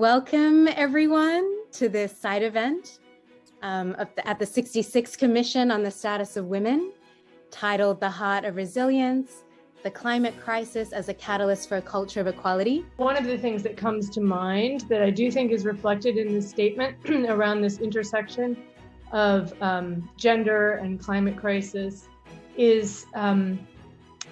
welcome everyone to this side event um, at the 66th Commission on the Status of Women, titled The Heart of Resilience, the climate crisis as a catalyst for a culture of equality. One of the things that comes to mind that I do think is reflected in this statement around this intersection of um, gender and climate crisis is um,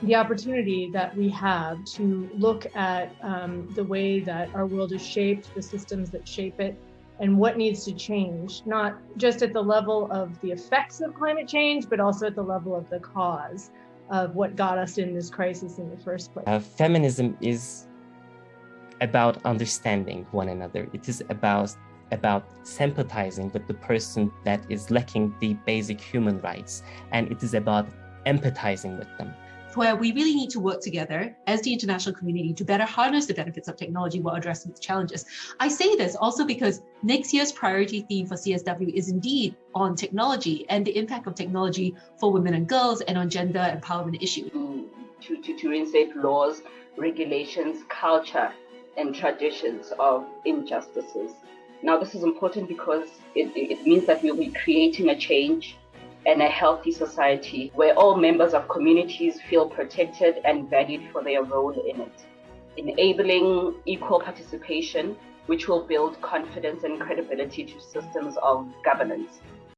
the opportunity that we have to look at um, the way that our world is shaped, the systems that shape it, and what needs to change, not just at the level of the effects of climate change, but also at the level of the cause of what got us in this crisis in the first place. Uh, feminism is about understanding one another. It is about about sympathizing with the person that is lacking the basic human rights, and it is about empathizing with them where we really need to work together as the international community to better harness the benefits of technology while addressing its challenges. I say this also because next year's priority theme for CSW is indeed on technology and the impact of technology for women and girls and on gender empowerment issues. To, to, to reinstate laws, regulations, culture, and traditions of injustices. Now, this is important because it, it means that we'll be creating a change and a healthy society where all members of communities feel protected and valued for their role in it, enabling equal participation, which will build confidence and credibility to systems of governance.